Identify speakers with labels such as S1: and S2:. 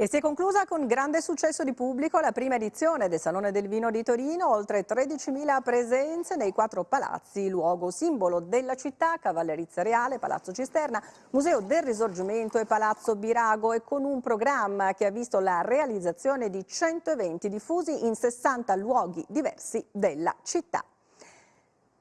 S1: E si è conclusa con grande successo di pubblico la prima edizione del Salone del Vino di Torino, oltre 13.000 presenze nei quattro palazzi, luogo simbolo della città, Cavallerizza Reale, Palazzo Cisterna, Museo del Risorgimento e Palazzo Birago e con un programma che ha visto la realizzazione di 100 eventi diffusi in 60 luoghi diversi della città.